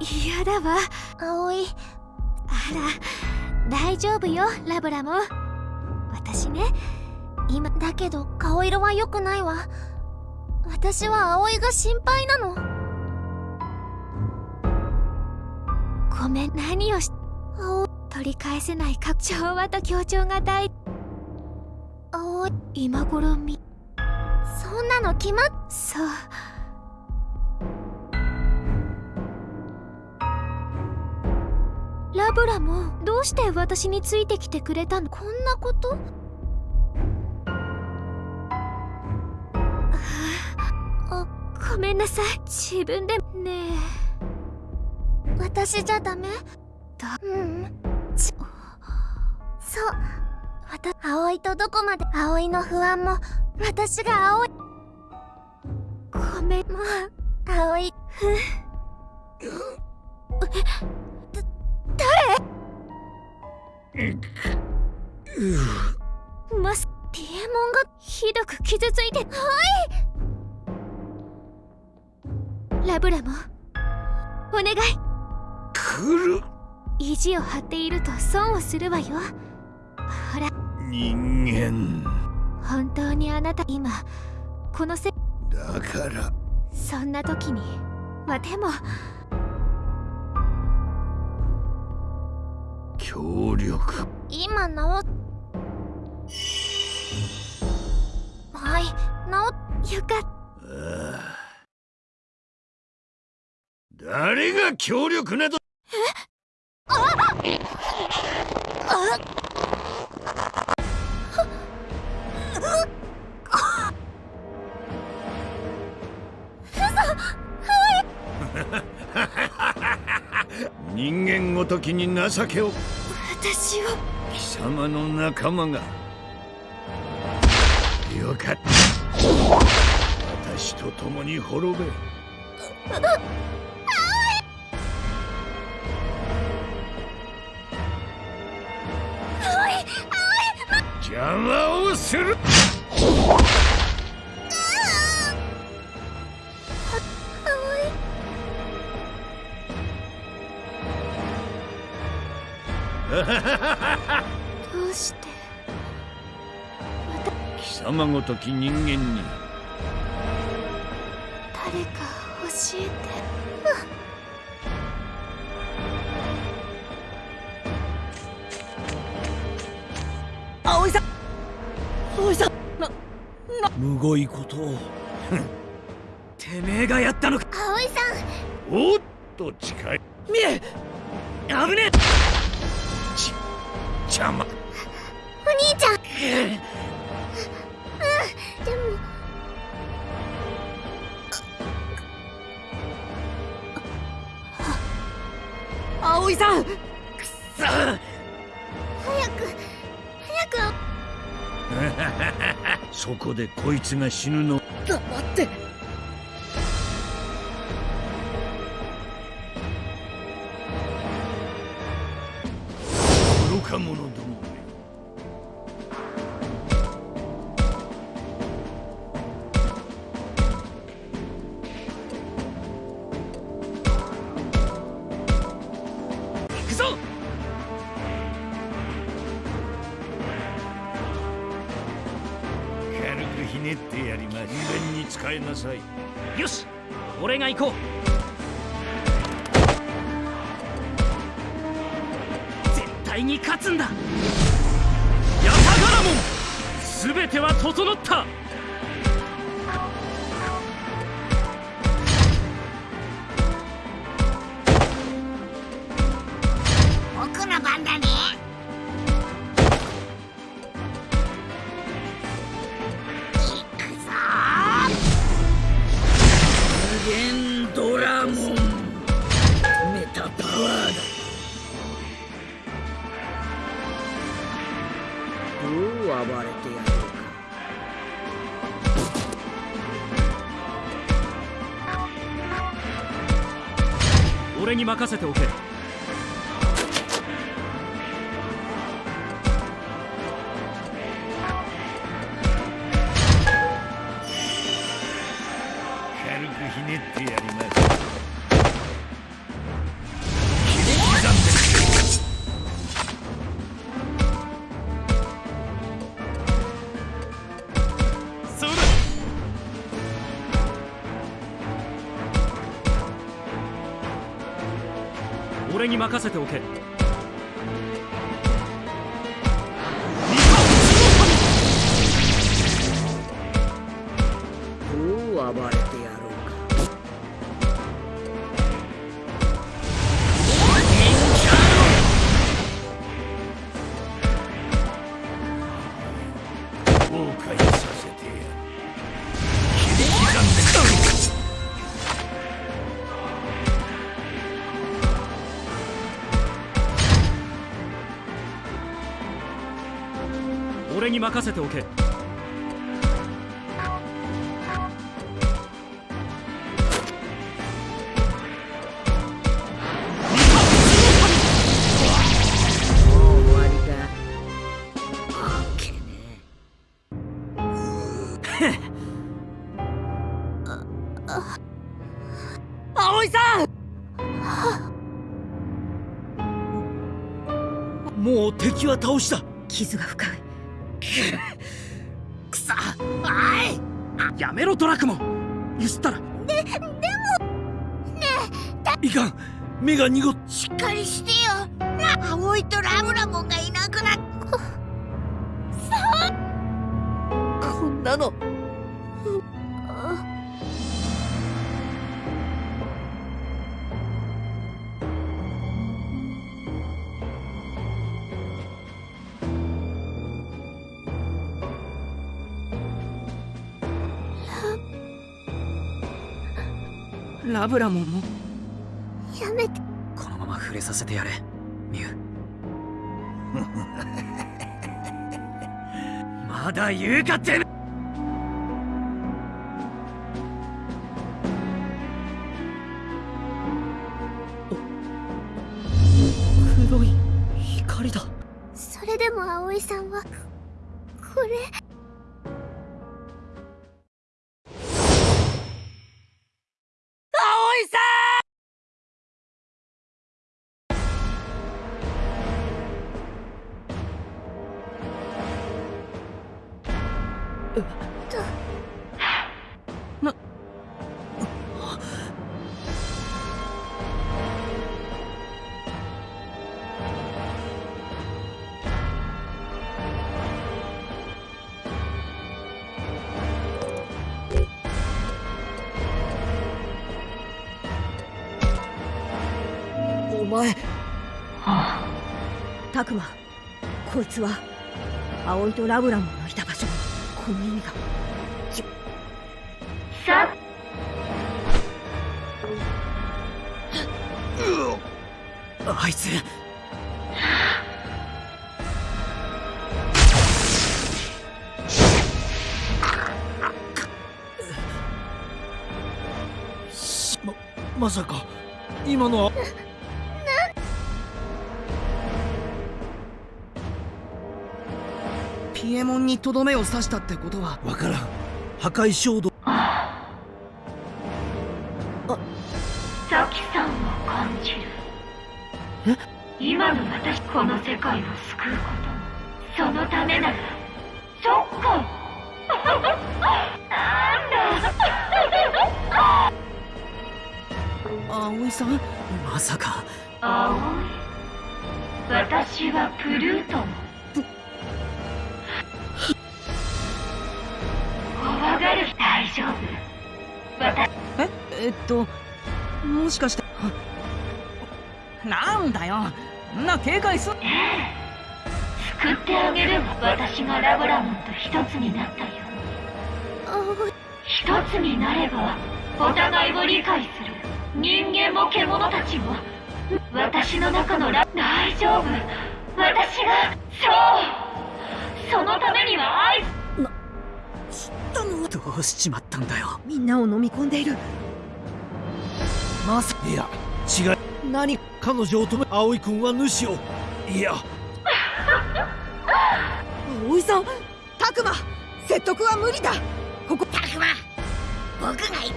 嫌だわ。葵。あら大丈夫よラブラも。私ね今だけど顔色は良くないわ。私は葵が心配なの。ごめん何をし葵。取り返せないか調和と協調が大。葵今頃みそんなの決まっそう。ブラもどうして私についてきてくれたの？こんなこと？あごめんなさい。自分でね。え私じゃダメ？だうん。ちそう。わた葵とどこまで？葵の不安も私が葵。ごめん。もう葵。マスピエモンがひどく傷ついて。はい。ラブラも。お願い。来る。意地を張っていると損をするわよ。ほら。人間。本当にあなた今このせだから。そんな時にまあでも協力。今治っはい治っよかっああ。誰が協力など。人間ごときに情けを私を。貴様の仲間が。よかった。私と共に滅べ。邪魔をするどうして？貴様ごとき人間に。誰か教えて。葵さん。葵さん。なな。むごいことを。てめえがやったのか。葵さおっと近い。見え。危ね邪魔。んお兄ちゃん。えでも。葵さん。くっそ。早く早く。そこでこいつが死ぬの。黙ってえなさい。よし俺が行こう。絶対に勝つんだ。ヤタガラモン全ては整った。俺に任せておけ。に任せておけ。どう暴れてやろうか。後悔させてやるに任せておけ。もう敵は倒した。傷が深い くそあい！やめろドラクモ！ンゆすったら。いかん。目が濁っ。しっかりしてよ。葵とラブラモンがいなくなっ。こんなのラブラモンも。やめて。このまま触れさせてやれミュウ。まだ言うかってめ黒い光だ。それでも葵さんはこれ前。タクマこいつは葵とラブラモンのいた場所にこの意味が。あいつ。ままさか今のはピエモンにとどめを刺したってことは。わからん。破壊衝動。サキさんを感じる。今の私この世界を救うこともそのためなら。そっか。なんだ。葵さん？まさか。青い私はプルートンる大丈夫私ええっともしかしてなんだよ。な警戒す救ってあげるわ私がラブラモンと一つになったよ。うに一つになればお互いを理解する。人間も獣たちも私の中のラ大丈夫。私がそう。そのためには愛どうしちまったんだよ。みんなを飲み込んでいる。まさいや違い何？彼女を止め葵君は主を。いや。葵さんタクマ説得は無理だ。ここ。タクマ僕が言っ